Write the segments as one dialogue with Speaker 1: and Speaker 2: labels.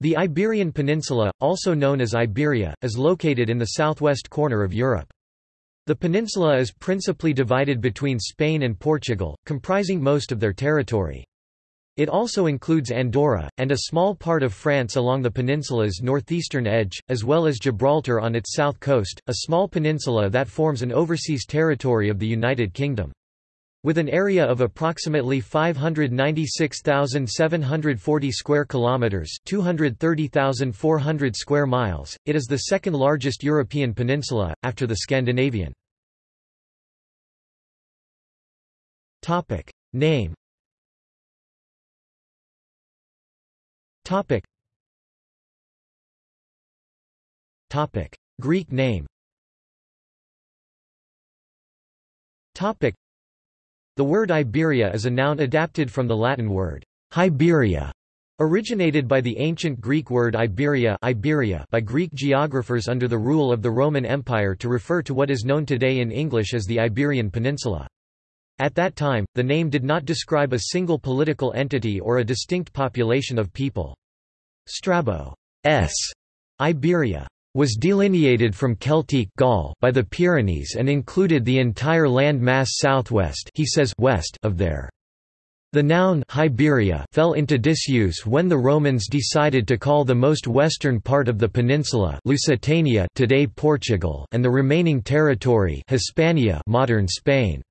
Speaker 1: The Iberian Peninsula, also known as Iberia, is located in the southwest corner of Europe. The peninsula is principally divided between Spain and Portugal, comprising most of their territory. It also includes Andorra, and a small part of France along the peninsula's northeastern edge, as well as Gibraltar on its south coast, a small peninsula that forms an overseas territory of the United Kingdom. With an area of approximately 596,740 square kilometers, 230,400 square miles, it is the second largest European peninsula after the Scandinavian. Topic: Name. Topic. Topic: Greek name. Topic the word Iberia is a noun adapted from the Latin word Iberia, originated by the ancient Greek word Iberia, Iberia by Greek geographers under the rule of the Roman Empire to refer to what is known today in English as the Iberian Peninsula. At that time, the name did not describe a single political entity or a distinct population of people. Strabo's Iberia was delineated from Celtic Gaul by the Pyrenees and included the entire land mass southwest he says west of there. The noun Hiberia fell into disuse when the Romans decided to call the most western part of the peninsula Lusitania today Portugal and the remaining territory Hispania modern Spain.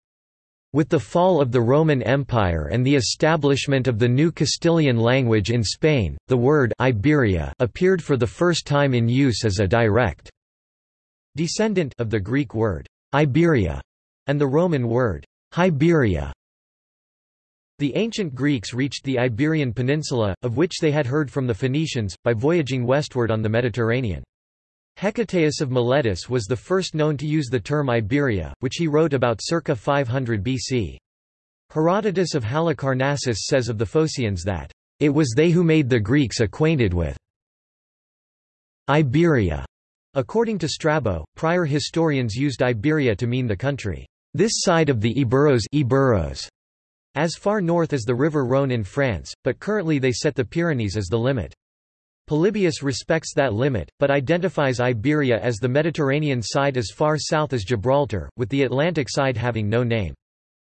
Speaker 1: With the fall of the Roman Empire and the establishment of the new Castilian language in Spain, the word Iberia appeared for the first time in use as a direct descendant of the Greek word Iberia and the Roman word Hiberia. The ancient Greeks reached the Iberian Peninsula, of which they had heard from the Phoenicians, by voyaging westward on the Mediterranean. Hecataeus of Miletus was the first known to use the term Iberia, which he wrote about circa 500 BC. Herodotus of Halicarnassus says of the Phocaeans that, "...it was they who made the Greeks acquainted with Iberia." According to Strabo, prior historians used Iberia to mean the country, "...this side of the Iberos, Iberos as far north as the river Rhône in France, but currently they set the Pyrenees as the limit. Polybius respects that limit, but identifies Iberia as the Mediterranean side as far south as Gibraltar, with the Atlantic side having no name.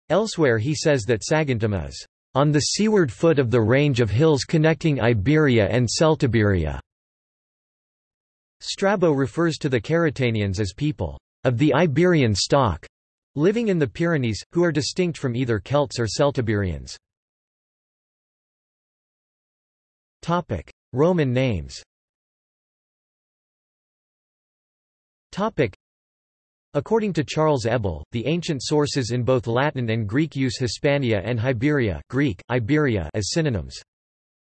Speaker 1: Elsewhere he says that Saguntum is on the seaward foot of the range of hills connecting Iberia and Celtiberia. Strabo refers to the Carretanians as people of the Iberian stock, living in the Pyrenees, who are distinct from either Celts or Celtiberians. Roman names According to Charles Ebel, the ancient sources in both Latin and Greek use Hispania and Hiberia Greek, Iberia as synonyms.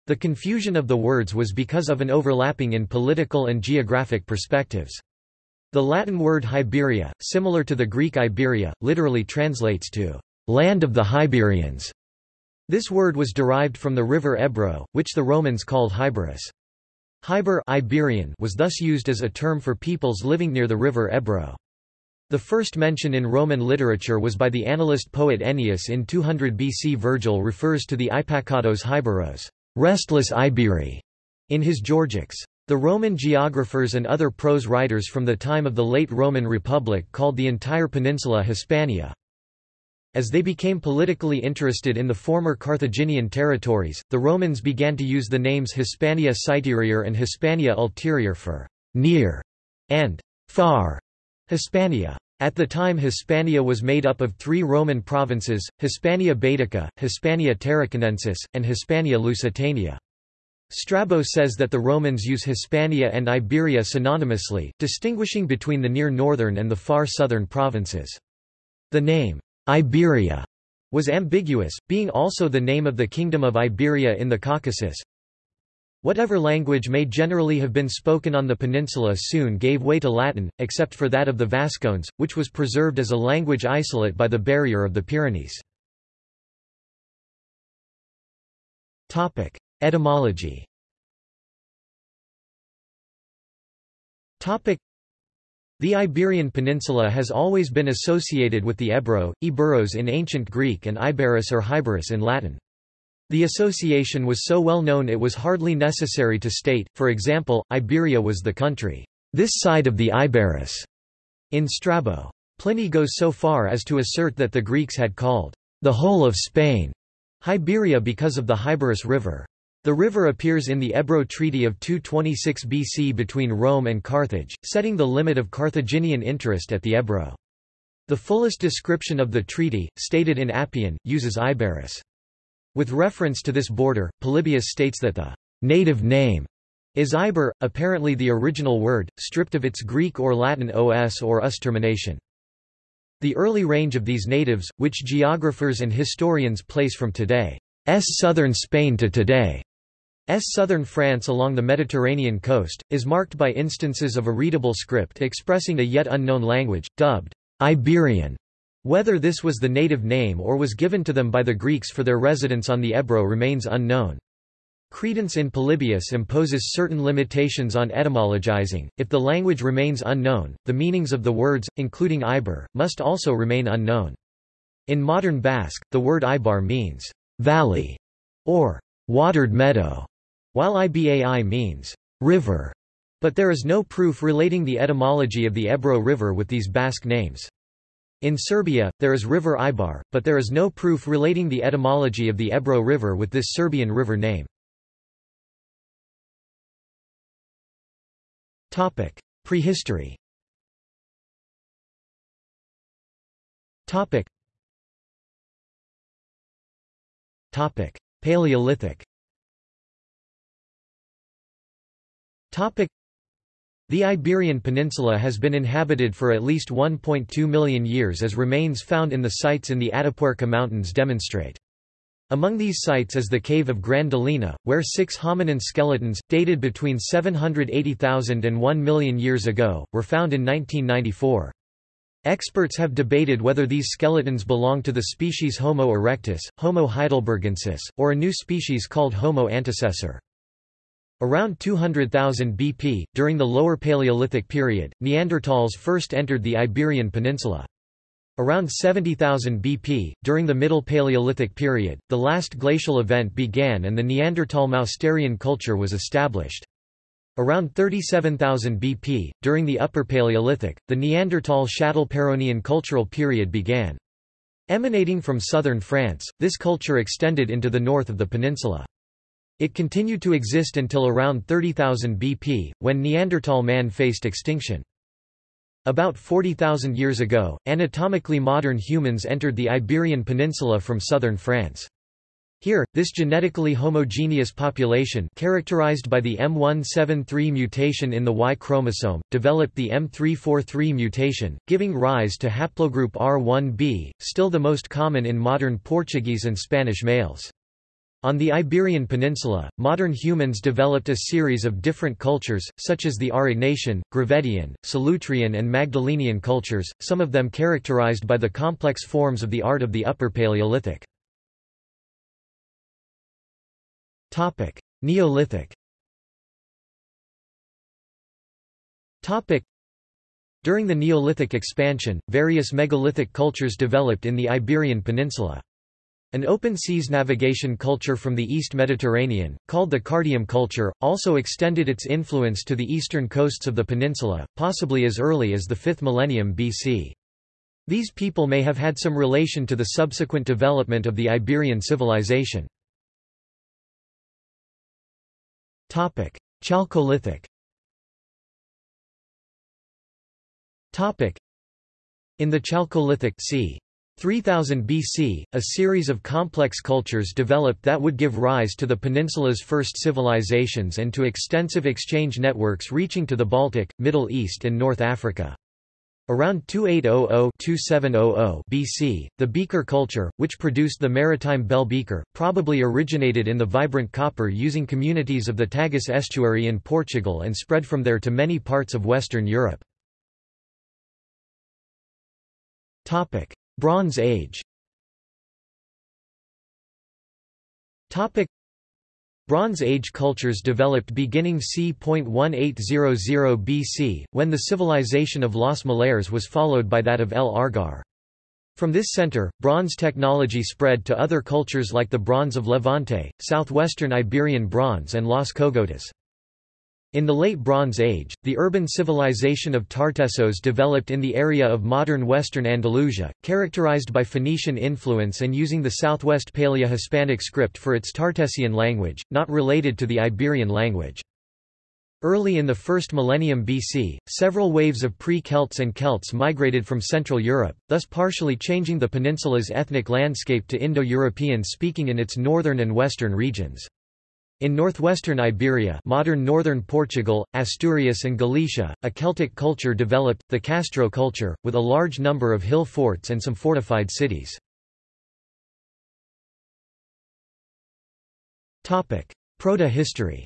Speaker 1: The confusion of the words was because of an overlapping in political and geographic perspectives. The Latin word Hiberia, similar to the Greek Iberia, literally translates to land of the Hiberians. This word was derived from the river Ebro, which the Romans called Hyberus. Hyber Iberian was thus used as a term for peoples living near the river Ebro. The first mention in Roman literature was by the annalist poet Ennius in 200 BC. Virgil refers to the impacatos Hyberos, restless Iberi, in his Georgics. The Roman geographers and other prose writers from the time of the late Roman Republic called the entire peninsula Hispania. As they became politically interested in the former Carthaginian territories, the Romans began to use the names Hispania Citerior and Hispania Ulterior for near and far Hispania. At the time Hispania was made up of three Roman provinces, Hispania Baetica, Hispania Tarraconensis, and Hispania Lusitania. Strabo says that the Romans use Hispania and Iberia synonymously, distinguishing between the near northern and the far southern provinces. The name, Iberia was ambiguous, being also the name of the Kingdom of Iberia in the Caucasus. Whatever language may generally have been spoken on the peninsula soon gave way to Latin, except for that of the Vascones, which was preserved as a language isolate by the barrier of the Pyrenees. Etymology the Iberian Peninsula has always been associated with the Ebro, Iberos in ancient Greek and Iberus or Hyberus in Latin. The association was so well known it was hardly necessary to state, for example, Iberia was the country, this side of the Iberus, in Strabo. Pliny goes so far as to assert that the Greeks had called the whole of Spain Hiberia because of the Hyberus River. The river appears in the Ebro Treaty of 226 BC between Rome and Carthage, setting the limit of Carthaginian interest at the Ebro. The fullest description of the treaty, stated in Appian, uses Iberus. With reference to this border, Polybius states that the native name is Iber, apparently the original word, stripped of its Greek or Latin os or us termination. The early range of these natives, which geographers and historians place from today's southern Spain to today's southern France along the Mediterranean coast, is marked by instances of a readable script expressing a yet unknown language, dubbed Iberian. Whether this was the native name or was given to them by the Greeks for their residence on the Ebro remains unknown. Credence in Polybius imposes certain limitations on etymologizing. If the language remains unknown, the meanings of the words, including Iber, must also remain unknown. In modern Basque, the word Ibar means valley or watered meadow, while Ibai means river, but there is no proof relating the etymology of the Ebro River with these Basque names. In Serbia, there is river Ibar, but there is no proof relating the etymology of the Ebro River with this Serbian river name. Topic: Prehistory. Topic. Paleolithic. Topic: The Iberian Peninsula has been inhabited for at least 1.2 million years as remains found in the sites in the Atapuerca Mountains demonstrate. Among these sites is the cave of Gran Dolina, where six hominin skeletons, dated between 780,000 and 1 million years ago, were found in 1994. Experts have debated whether these skeletons belong to the species Homo erectus, Homo heidelbergensis, or a new species called Homo antecessor. Around 200,000 BP, during the Lower Paleolithic period, Neanderthals first entered the Iberian Peninsula. Around 70,000 BP, during the Middle Paleolithic period, the last glacial event began and the Neanderthal-Mousterian culture was established. Around 37,000 BP, during the Upper Paleolithic, the Neanderthal-Châtelperronian cultural period began. Emanating from southern France, this culture extended into the north of the peninsula. It continued to exist until around 30,000 BP, when Neanderthal man faced extinction. About 40,000 years ago, anatomically modern humans entered the Iberian Peninsula from southern France. Here, this genetically homogeneous population characterized by the M173 mutation in the Y chromosome, developed the M343 mutation, giving rise to haplogroup R1b, still the most common in modern Portuguese and Spanish males. On the Iberian Peninsula, modern humans developed a series of different cultures, such as the Aurignacian, Gravettian, Solutrean and Magdalenian cultures, some of them characterized by the complex forms of the art of the Upper Paleolithic. Neolithic During the Neolithic expansion, various megalithic cultures developed in the Iberian Peninsula. An open seas navigation culture from the East Mediterranean, called the Cardium culture, also extended its influence to the eastern coasts of the peninsula, possibly as early as the 5th millennium BC. These people may have had some relation to the subsequent development of the Iberian civilization. Chalcolithic In the Chalcolithic c. 3000 BC, a series of complex cultures developed that would give rise to the peninsula's first civilizations and to extensive exchange networks reaching to the Baltic, Middle East and North Africa. Around 2800–2700 BC, the beaker culture, which produced the maritime bell beaker, probably originated in the vibrant copper using communities of the Tagus estuary in Portugal and spread from there to many parts of Western Europe. Bronze Age Bronze Age cultures developed beginning c.1800 BC, when the civilization of Los Millares was followed by that of El Argar. From this center, bronze technology spread to other cultures like the Bronze of Levante, southwestern Iberian Bronze and Las Cogotas. In the Late Bronze Age, the urban civilization of Tartessos developed in the area of modern western Andalusia, characterized by Phoenician influence and using the southwest Paleo-Hispanic script for its Tartessian language, not related to the Iberian language. Early in the first millennium BC, several waves of pre-Celts and Celts migrated from Central Europe, thus partially changing the peninsula's ethnic landscape to Indo-European speaking in its northern and western regions. In northwestern Iberia modern northern Portugal, Asturias and Galicia, a Celtic culture developed, the Castro culture, with a large number of hill forts and some fortified cities. Proto-history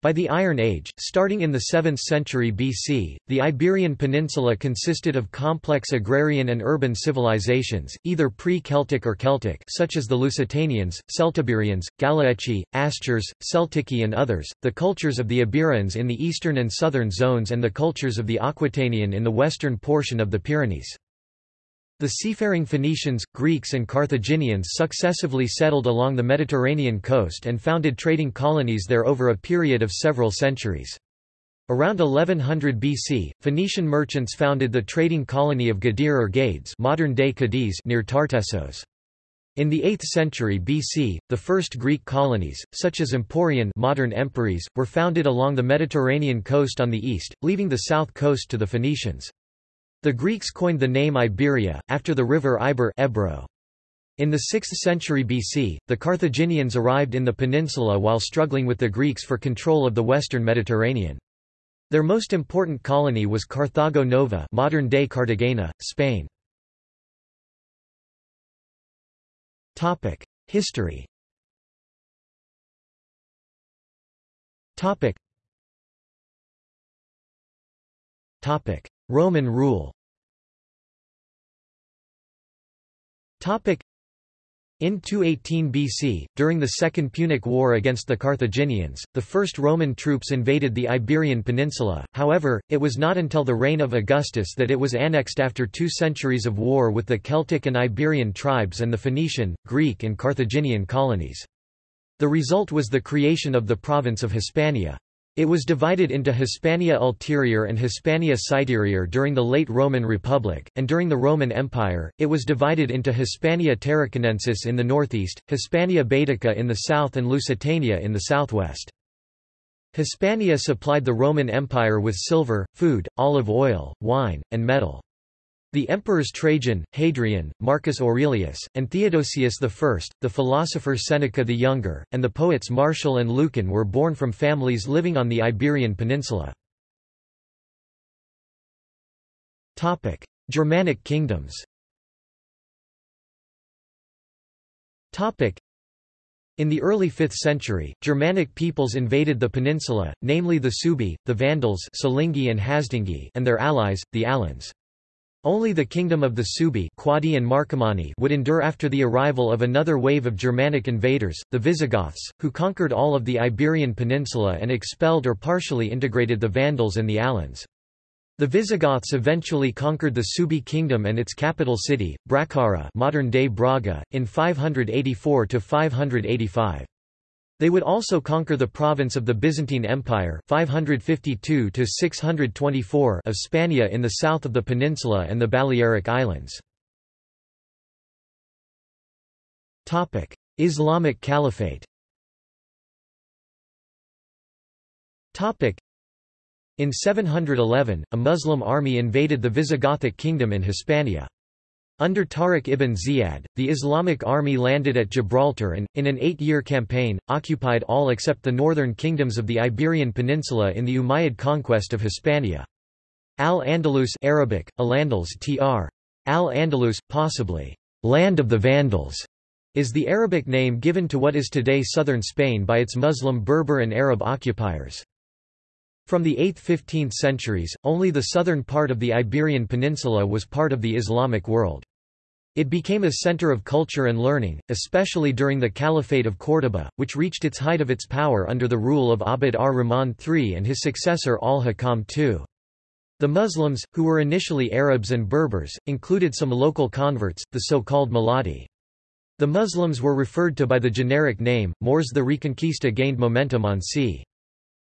Speaker 1: by the Iron Age, starting in the 7th century BC, the Iberian Peninsula consisted of complex agrarian and urban civilizations, either pre-Celtic or Celtic such as the Lusitanians, Celtiberians, Galaeci, Astures, Celtici and others, the cultures of the Iberians in the eastern and southern zones and the cultures of the Aquitanian in the western portion of the Pyrenees. The seafaring Phoenicians, Greeks and Carthaginians successively settled along the Mediterranean coast and founded trading colonies there over a period of several centuries. Around 1100 BC, Phoenician merchants founded the trading colony of Gadir or Gades modern-day Cadiz near Tartessos. In the 8th century BC, the first Greek colonies, such as Emporion modern Empúries, were founded along the Mediterranean coast on the east, leaving the south coast to the Phoenicians. The Greeks coined the name Iberia, after the river Iber Ebro. In the 6th century BC, the Carthaginians arrived in the peninsula while struggling with the Greeks for control of the western Mediterranean. Their most important colony was Carthago Nova modern-day Cartagena, Spain. History Roman rule in 218 BC, during the Second Punic War against the Carthaginians, the first Roman troops invaded the Iberian Peninsula, however, it was not until the reign of Augustus that it was annexed after two centuries of war with the Celtic and Iberian tribes and the Phoenician, Greek and Carthaginian colonies. The result was the creation of the province of Hispania. It was divided into Hispania Ulterior and Hispania Citerior during the late Roman Republic, and during the Roman Empire, it was divided into Hispania Tarraconensis in the northeast, Hispania Baetica in the south and Lusitania in the southwest. Hispania supplied the Roman Empire with silver, food, olive oil, wine, and metal. The emperors Trajan, Hadrian, Marcus Aurelius, and Theodosius I, the philosopher Seneca the Younger, and the poets Martial and Lucan were born from families living on the Iberian Peninsula. Germanic kingdoms in the early 5th century, Germanic peoples invaded the peninsula, namely the Suebi, the Vandals and Hasdingi and their allies, the Alans. Only the kingdom of the Suebi Quadi and Marcomanni would endure after the arrival of another wave of Germanic invaders, the Visigoths, who conquered all of the Iberian Peninsula and expelled or partially integrated the Vandals and the Alans. The Visigoths eventually conquered the Suebi kingdom and its capital city, Bracara modern-day Braga, in 584–585. They would also conquer the province of the Byzantine Empire 552 of Spania in the south of the peninsula and the Balearic Islands. Islamic Caliphate in 711, a Muslim army invaded the Visigothic kingdom in Hispania. Under Tariq ibn Ziyad, the Islamic army landed at Gibraltar and, in an eight-year campaign, occupied all except the northern kingdoms of the Iberian Peninsula in the Umayyad conquest of Hispania. Al-Andalus Arabic, Al-Andals tr. Al-Andalus, possibly, land of the Vandals, is the Arabic name given to what is today southern Spain by its Muslim Berber and Arab occupiers. From the 8th–15th centuries, only the southern part of the Iberian Peninsula was part of the Islamic world. It became a center of culture and learning, especially during the Caliphate of Córdoba, which reached its height of its power under the rule of Abd ar-Rahman III and his successor al-Hakam II. The Muslims, who were initially Arabs and Berbers, included some local converts, the so-called Muladi. The Muslims were referred to by the generic name, Moors. The Reconquista gained momentum on c.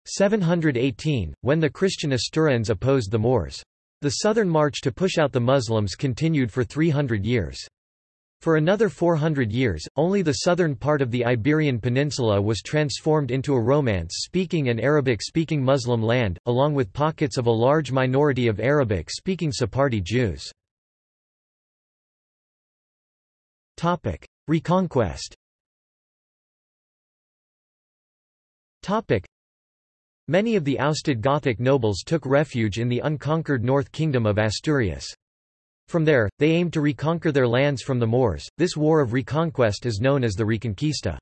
Speaker 1: 718, when the Christian Asturians opposed the Moors. The southern march to push out the Muslims continued for 300 years. For another 400 years, only the southern part of the Iberian Peninsula was transformed into a Romance-speaking and Arabic-speaking Muslim land, along with pockets of a large minority of Arabic-speaking Sephardi Jews. Reconquest Many of the ousted Gothic nobles took refuge in the unconquered North Kingdom of Asturias. From there, they aimed to reconquer their lands from the Moors. This war of reconquest is known as the Reconquista.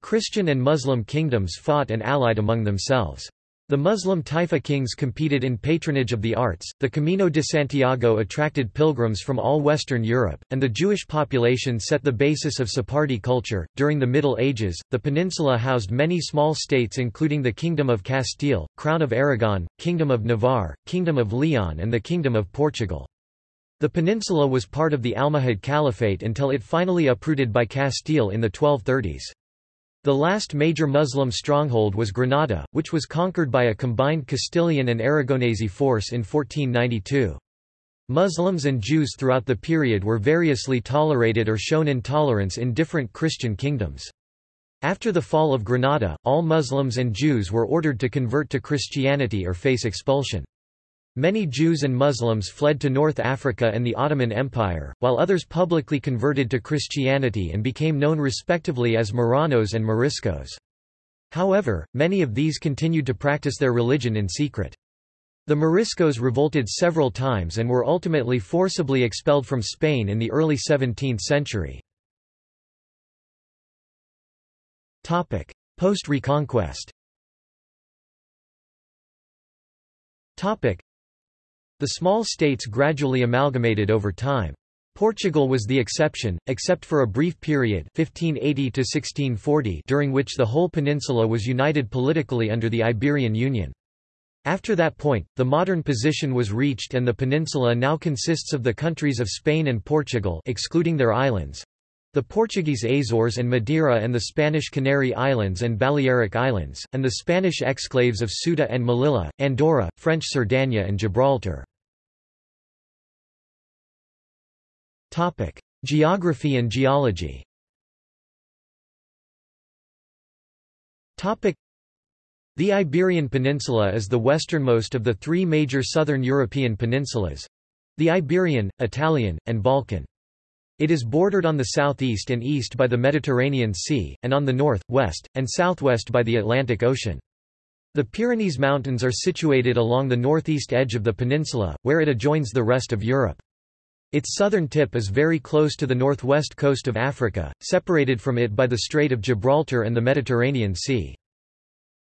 Speaker 1: Christian and Muslim kingdoms fought and allied among themselves. The Muslim Taifa kings competed in patronage of the arts, the Camino de Santiago attracted pilgrims from all Western Europe, and the Jewish population set the basis of Sephardi culture. During the Middle Ages, the peninsula housed many small states including the Kingdom of Castile, Crown of Aragon, Kingdom of Navarre, Kingdom of Leon and the Kingdom of Portugal. The peninsula was part of the Almohad Caliphate until it finally uprooted by Castile in the 1230s. The last major Muslim stronghold was Granada, which was conquered by a combined Castilian and Aragonese force in 1492. Muslims and Jews throughout the period were variously tolerated or shown intolerance in different Christian kingdoms. After the fall of Granada, all Muslims and Jews were ordered to convert to Christianity or face expulsion. Many Jews and Muslims fled to North Africa and the Ottoman Empire, while others publicly converted to Christianity and became known respectively as Marranos and Moriscos. However, many of these continued to practice their religion in secret. The Moriscos revolted several times and were ultimately forcibly expelled from Spain in the early 17th century. Post-Reconquest the small states gradually amalgamated over time. Portugal was the exception, except for a brief period 1580 to 1640 during which the whole peninsula was united politically under the Iberian Union. After that point, the modern position was reached and the peninsula now consists of the countries of Spain and Portugal excluding their islands, the Portuguese Azores and Madeira and the Spanish Canary Islands and Balearic Islands, and the Spanish exclaves of Ceuta and Melilla, Andorra, French Cerdagne and Gibraltar. Geography and geology Topic: The Iberian Peninsula is the westernmost of the three major southern European peninsulas—the Iberian, Italian, and Balkan. It is bordered on the southeast and east by the Mediterranean Sea, and on the north, west, and southwest by the Atlantic Ocean. The Pyrenees Mountains are situated along the northeast edge of the peninsula, where it adjoins the rest of Europe. Its southern tip is very close to the northwest coast of Africa, separated from it by the Strait of Gibraltar and the Mediterranean Sea.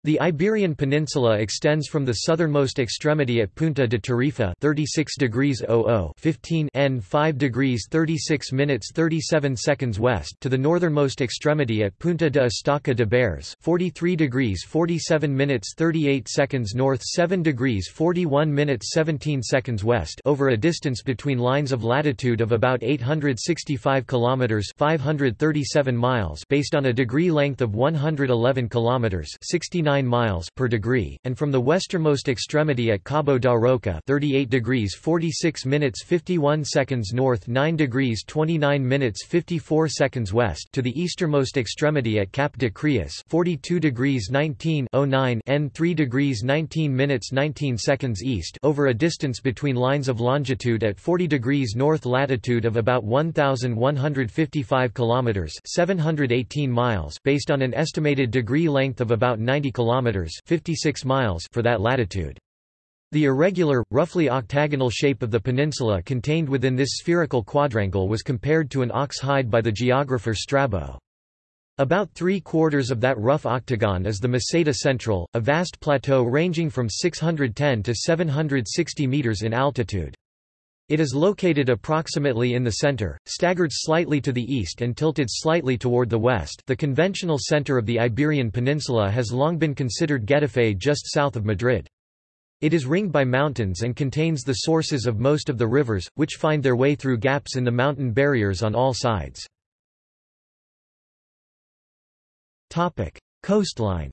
Speaker 1: The Iberian Peninsula extends from the southernmost extremity at Punta de Tarifa 36 degrees 00 15 N 5 degrees 36 minutes 37 seconds west to the northernmost extremity at Punta de Estaca de Bares 43 degrees 47 minutes 38 seconds north 7 degrees 41 minutes 17 seconds west over a distance between lines of latitude of about 865 kilometers 537 miles based on a degree length of 111 kilometers 69 miles per degree, and from the westernmost extremity at Cabo da Roca 38 degrees 46 minutes 51 seconds north 9 degrees 29 minutes 54 seconds west to the easternmost extremity at Cap de Creus 42 degrees 19 09 N 3 degrees 19 minutes 19 seconds east over a distance between lines of longitude at 40 degrees north latitude of about 1155 kilometers 718 miles based on an estimated degree length of about 90 kilometers kilometers 56 miles for that latitude. The irregular, roughly octagonal shape of the peninsula contained within this spherical quadrangle was compared to an ox hide by the geographer Strabo. About three-quarters of that rough octagon is the Meseta Central, a vast plateau ranging from 610 to 760 meters in altitude. It is located approximately in the center, staggered slightly to the east and tilted slightly toward the west. The conventional center of the Iberian Peninsula has long been considered Getafe just south of Madrid. It is ringed by mountains and contains the sources of most of the rivers, which find their way through gaps in the mountain barriers on all sides. Coastline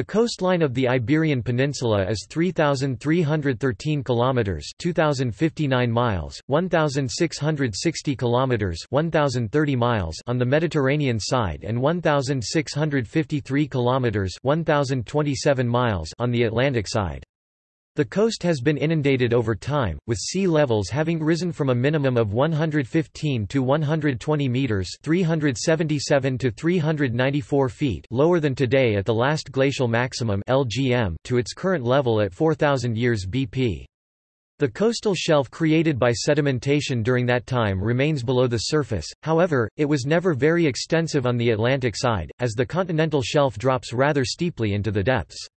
Speaker 1: the coastline of the Iberian Peninsula is 3313 kilometers, 2059 miles, 1660 kilometers, 1030 miles on the Mediterranean side and 1653 kilometers, 1027 miles on the Atlantic side. The coast has been inundated over time, with sea levels having risen from a minimum of 115 to 120 meters (377 to 394 feet) lower than today at the last glacial maximum (LGM) to its current level at 4000 years BP. The coastal shelf created by sedimentation during that time remains below the surface, however, it was never very extensive on the Atlantic side, as the continental shelf drops rather steeply into the depths.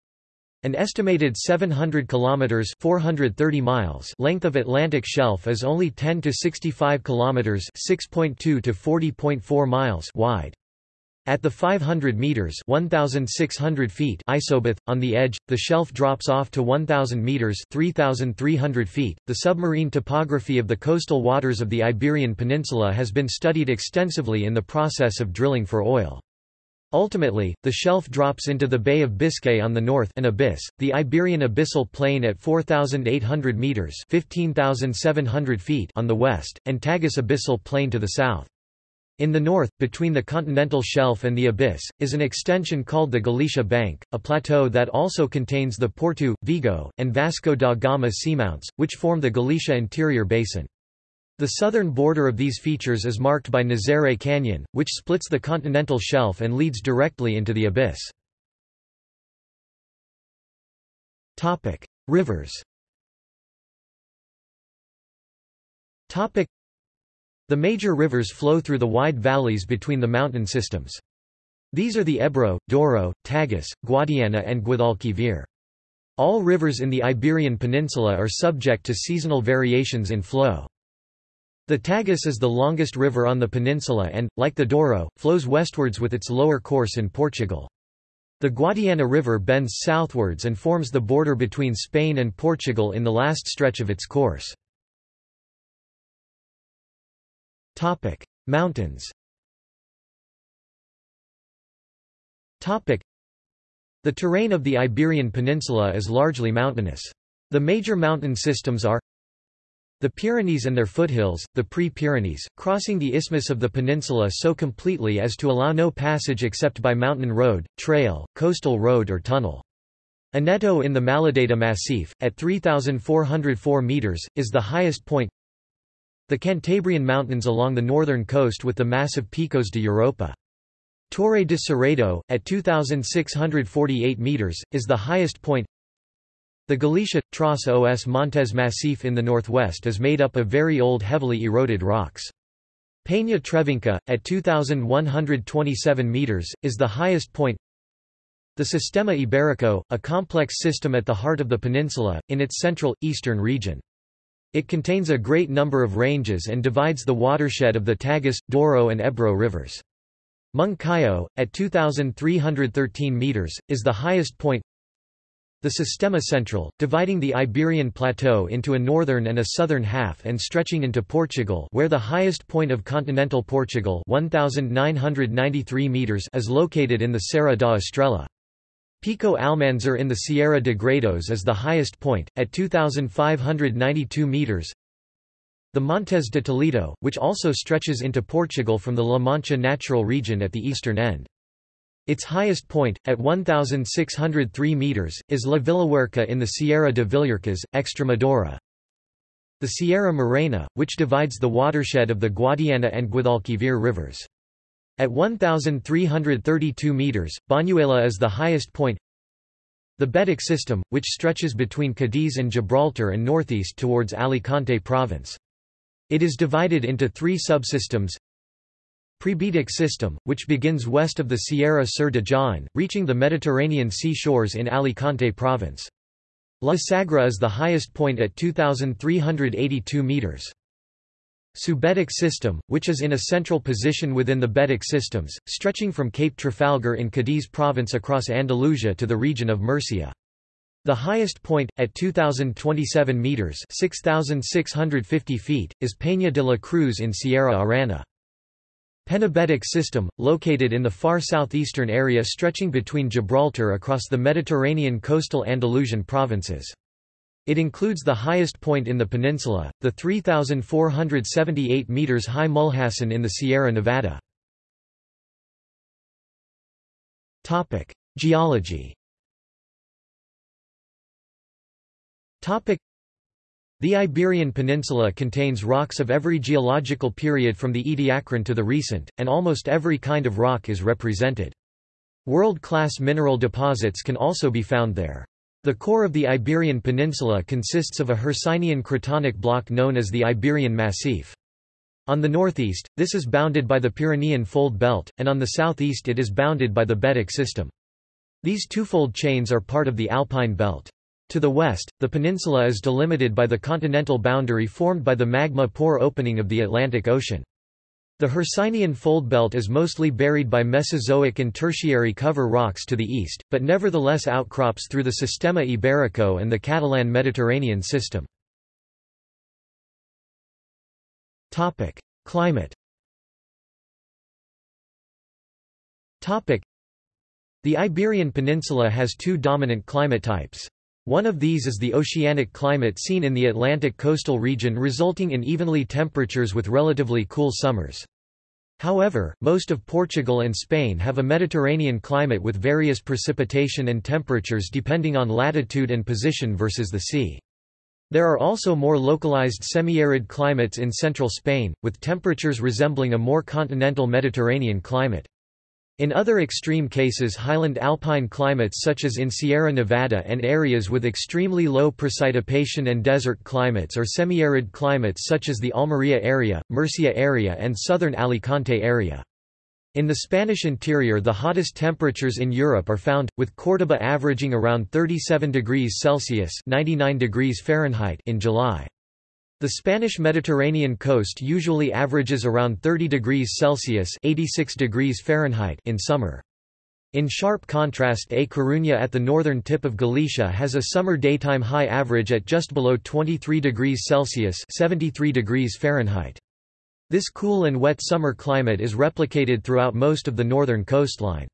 Speaker 1: An estimated 700 kilometers (430 miles) length of Atlantic shelf is only 10 to 65 kilometers (6.2 to 40.4 miles) wide. At the 500 meters (1600 feet) isobath on the edge, the shelf drops off to 1000 meters (3300 feet). The submarine topography of the coastal waters of the Iberian Peninsula has been studied extensively in the process of drilling for oil. Ultimately, the shelf drops into the Bay of Biscay on the north an abyss, the Iberian Abyssal Plain at 4,800 metres 15,700 feet on the west, and Tagus Abyssal Plain to the south. In the north, between the continental shelf and the abyss, is an extension called the Galicia Bank, a plateau that also contains the Porto, Vigo, and Vasco da Gama seamounts, which form the Galicia interior basin. The southern border of these features is marked by Nazare Canyon, which splits the continental shelf and leads directly into the abyss. Rivers The major rivers flow through the wide valleys between the mountain systems. These are the Ebro, Douro, Tagus, Guadiana and Guadalquivir. All rivers in the Iberian Peninsula are subject to seasonal variations in flow. The Tagus is the longest river on the peninsula and, like the Douro, flows westwards with its lower course in Portugal. The Guadiana River bends southwards and forms the border between Spain and Portugal in the last stretch of its course. Mountains The terrain of the Iberian Peninsula is largely mountainous. The major mountain systems are the Pyrenees and their foothills, the Pre-Pyrenees, crossing the isthmus of the peninsula so completely as to allow no passage except by mountain road, trail, coastal road or tunnel. Aneto in the Maladeta Massif, at 3,404 metres, is the highest point. The Cantabrian Mountains along the northern coast with the massive Picos de Europa. Torre de Cerredo, at 2,648 metres, is the highest point. The Galicia, Tras os Montes Massif in the northwest is made up of very old heavily eroded rocks. Peña Trevinca, at 2,127 metres, is the highest point. The Sistema Iberico, a complex system at the heart of the peninsula, in its central, eastern region. It contains a great number of ranges and divides the watershed of the Tagus, Douro and Ebro rivers. Moncayo, at 2,313 metres, is the highest point. The Sistema Central, dividing the Iberian Plateau into a northern and a southern half and stretching into Portugal where the highest point of continental Portugal 1,993 meters is located in the Serra da Estrela. Pico Almanzor in the Sierra de Gredos is the highest point, at 2,592 meters. The Montes de Toledo, which also stretches into Portugal from the La Mancha natural region at the eastern end. Its highest point, at 1,603 metres, is La Villuerca in the Sierra de Villuercas, Extremadura. The Sierra Morena, which divides the watershed of the Guadiana and Guadalquivir rivers. At 1,332 metres, Bañuela is the highest point. The Betic system, which stretches between Cadiz and Gibraltar and northeast towards Alicante province. It is divided into three subsystems Prebetic system, which begins west of the Sierra Sur de Jaén, reaching the Mediterranean sea shores in Alicante province. La Sagra is the highest point at 2,382 metres. Subetic system, which is in a central position within the Betic systems, stretching from Cape Trafalgar in Cadiz province across Andalusia to the region of Murcia. The highest point, at 2,027 metres 6,650 feet, is Peña de la Cruz in Sierra Arana. Penibetic system, located in the far southeastern area stretching between Gibraltar across the Mediterranean coastal Andalusian provinces. It includes the highest point in the peninsula, the 3,478 metres high Mulhacen in the Sierra Nevada. Geology the Iberian Peninsula contains rocks of every geological period from the Ediacaran to the recent, and almost every kind of rock is represented. World-class mineral deposits can also be found there. The core of the Iberian Peninsula consists of a Hercynian cratonic block known as the Iberian Massif. On the northeast, this is bounded by the Pyrenean Fold Belt, and on the southeast it is bounded by the Betic system. These twofold chains are part of the Alpine Belt. To the west, the peninsula is delimited by the continental boundary formed by the magma poor opening of the Atlantic Ocean. The Hercynian foldbelt is mostly buried by Mesozoic and Tertiary cover rocks to the east, but nevertheless outcrops through the Sistema Iberico and the Catalan Mediterranean system. Climate The Iberian Peninsula has two dominant climate types. One of these is the oceanic climate seen in the Atlantic coastal region resulting in evenly temperatures with relatively cool summers. However, most of Portugal and Spain have a Mediterranean climate with various precipitation and temperatures depending on latitude and position versus the sea. There are also more localized semi-arid climates in central Spain, with temperatures resembling a more continental Mediterranean climate. In other extreme cases highland alpine climates such as in Sierra Nevada and areas with extremely low precipitation and desert climates or semi-arid climates such as the Almería area, Murcia area and southern Alicante area. In the Spanish interior the hottest temperatures in Europe are found, with Córdoba averaging around 37 degrees Celsius 99 degrees Fahrenheit in July. The Spanish Mediterranean coast usually averages around 30 degrees Celsius 86 degrees Fahrenheit in summer. In sharp contrast A Coruña at the northern tip of Galicia has a summer daytime high average at just below 23 degrees Celsius 73 degrees Fahrenheit. This cool and wet summer climate is replicated throughout most of the northern coastline.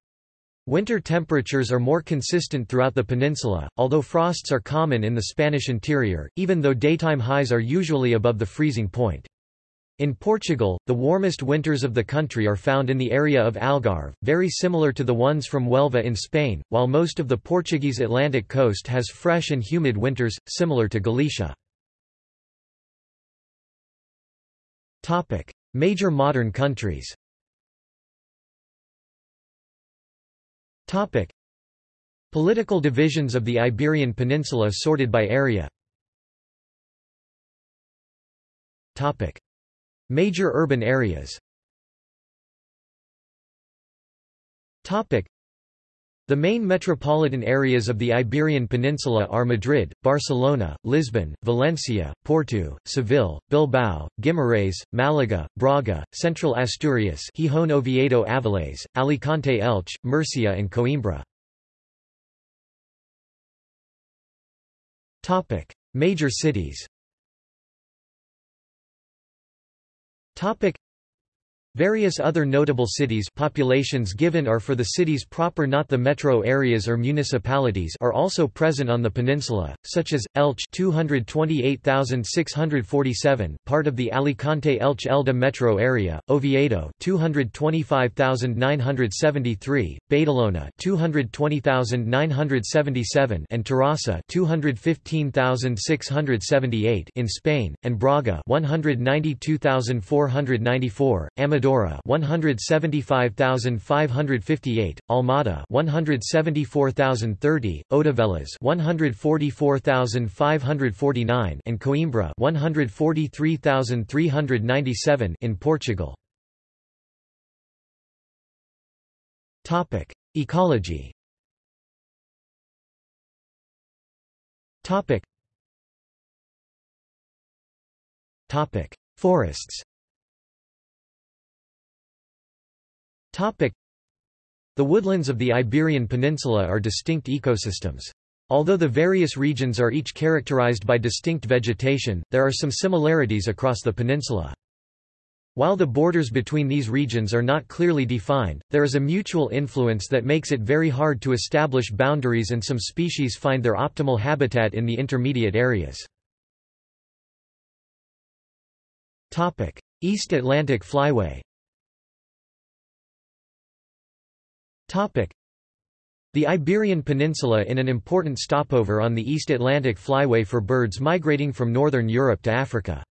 Speaker 1: Winter temperatures are more consistent throughout the peninsula, although frosts are common in the Spanish interior, even though daytime highs are usually above the freezing point. In Portugal, the warmest winters of the country are found in the area of Algarve, very similar to the ones from Huelva in Spain, while most of the Portuguese Atlantic coast has fresh and humid winters, similar to Galicia. Major modern countries Topic. Political divisions of the Iberian Peninsula sorted by area Topic. Major urban areas Topic. The main metropolitan areas of the Iberian Peninsula are Madrid, Barcelona, Lisbon, Valencia, Porto, Seville, Bilbao, Guimarães, Málaga, Braga, Central Asturias Gijón Oviedo Avilés, Alicante Elche, Murcia and Coimbra. Major cities Various other notable cities populations given are for the cities proper not the metro areas or municipalities are also present on the peninsula, such as, Elche 228,647 part of the Alicante-Elche Elda metro area, Oviedo 225,973, Badalona 220,977 and Terrassa 215,678 in Spain, and Braga 192,494, Amador Amadora 175,558, Almada 174,030, Odivelas 144,549 and Coimbra 143,397 in Portugal. Topic: Ecology. Topic. Topic: The woodlands of the Iberian Peninsula are distinct ecosystems. Although the various regions are each characterized by distinct vegetation, there are some similarities across the peninsula. While the borders between these regions are not clearly defined, there is a mutual influence that makes it very hard to establish boundaries and some species find their optimal habitat in the intermediate areas. East Atlantic Flyway the Iberian Peninsula in an important stopover on the East Atlantic Flyway for birds migrating from northern Europe to Africa.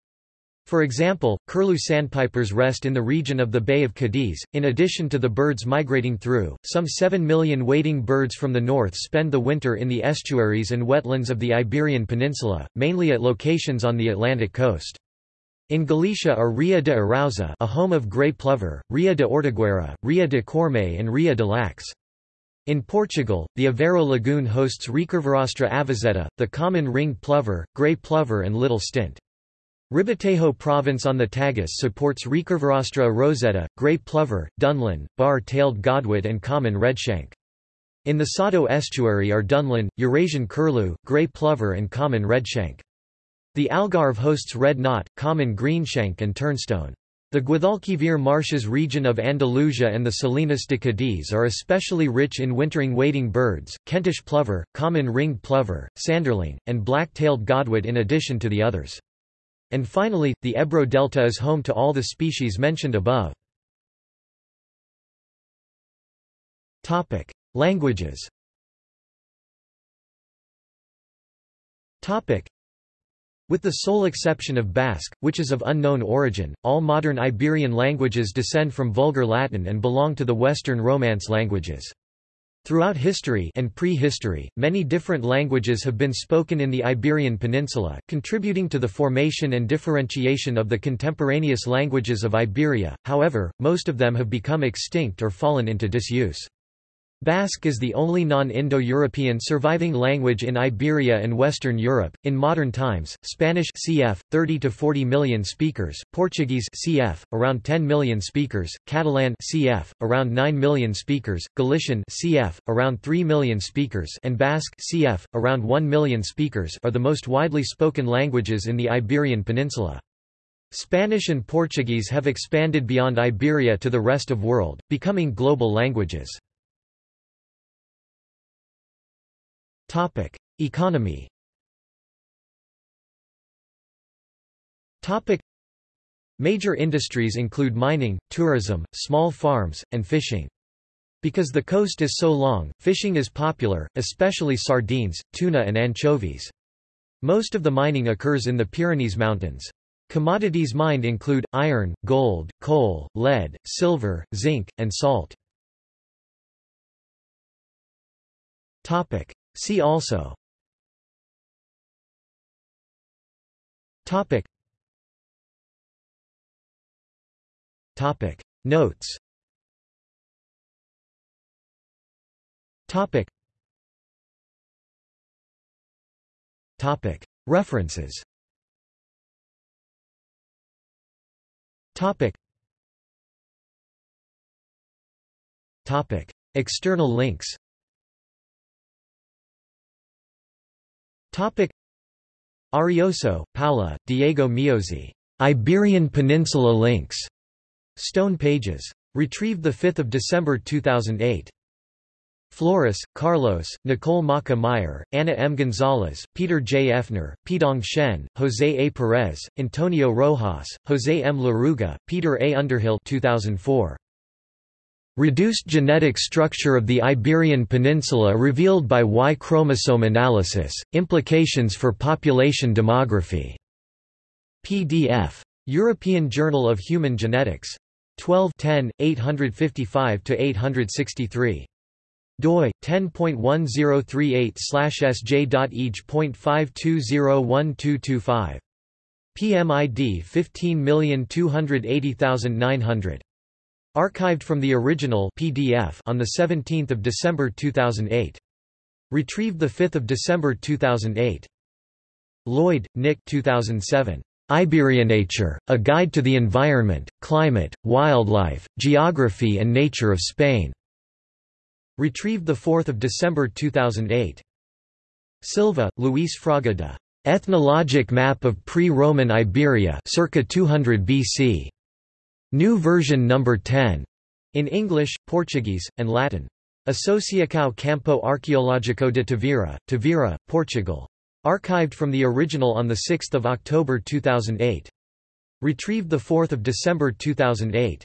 Speaker 1: For example, curlew sandpipers rest in the region of the Bay of Cadiz. In addition to the birds migrating through, some 7 million wading birds from the north spend the winter in the estuaries and wetlands of the Iberian Peninsula, mainly at locations on the Atlantic coast. In Galicia are Ria de Arousa a home of grey plover, Ria de Ortigueira, Ria de Corme and Ria de Laxe. In Portugal, the Aveiro Lagoon hosts Recurvirostra avosetta, the common ringed plover, grey plover and little stint. Ribatejo province on the Tagus supports Recurvirostra avosetta, grey plover, dunlin, bar-tailed godwit and common redshank. In the Sado estuary are dunlin, Eurasian curlew, grey plover and common redshank. The Algarve hosts red knot, common greenshank and turnstone. The Guadalquivir marshes region of Andalusia and the Salinas de Cadiz are especially rich in wintering wading birds, Kentish plover, common ringed plover, sanderling, and black-tailed godwit in addition to the others. And finally, the Ebro Delta is home to all the species mentioned above. Languages with the sole exception of Basque, which is of unknown origin, all modern Iberian languages descend from Vulgar Latin and belong to the Western Romance languages. Throughout history and prehistory, many different languages have been spoken in the Iberian Peninsula, contributing to the formation and differentiation of the contemporaneous languages of Iberia, however, most of them have become extinct or fallen into disuse. Basque is the only non-Indo-European surviving language in Iberia and Western Europe. In modern times, Spanish cf 30 to 40 million speakers, Portuguese cf around 10 million speakers, Catalan cf around 9 million speakers, Galician cf around 3 million speakers, and Basque cf around 1 million speakers are the most widely spoken languages in the Iberian Peninsula. Spanish and Portuguese have expanded beyond Iberia to the rest of the world, becoming global languages. Topic: Economy. Topic: Major industries include mining, tourism, small farms, and fishing. Because the coast is so long, fishing is popular, especially sardines, tuna and anchovies. Most of the mining occurs in the Pyrenees Mountains. Commodities mined include, iron, gold, coal, lead, silver, zinc, and salt. See also. Topic. Topic. Notes. Topic. Topic. References. Topic. Topic. External links Topic Arosio, Paula, Diego Meozzi. Iberian Peninsula Links. Stone Pages. Retrieved 5 December 2008. Flores, Carlos, Nicole Maca Meyer, Anna M. Gonzalez, Peter J. Oefner, Peidong Shen, Jose A. Perez, Antonio Rojas, Jose M. Larruga, Peter A. Underhill 2004. Reduced genetic structure of the Iberian Peninsula revealed by Y chromosome analysis, implications for population demography. PDF. European Journal of Human Genetics. 12 855–863 doi 10.1038/sj.eg.5201225 PMID 15280900 Archived from the original PDF on 17 December 2008. Retrieved 5 December 2008. Lloyd, Nick 2007. Iberianature, A Guide to the Environment, Climate, Wildlife, Geography and Nature of Spain. Retrieved 4 December 2008. Silva, Luis Fraga da. Ethnologic Map of Pre-Roman Iberia circa 200 BC. New version number 10. In English, Portuguese, and Latin. Associação Campo Arqueológico de Tavira, Tavira, Portugal. Archived from the original on 6 October 2008. Retrieved 4 December 2008.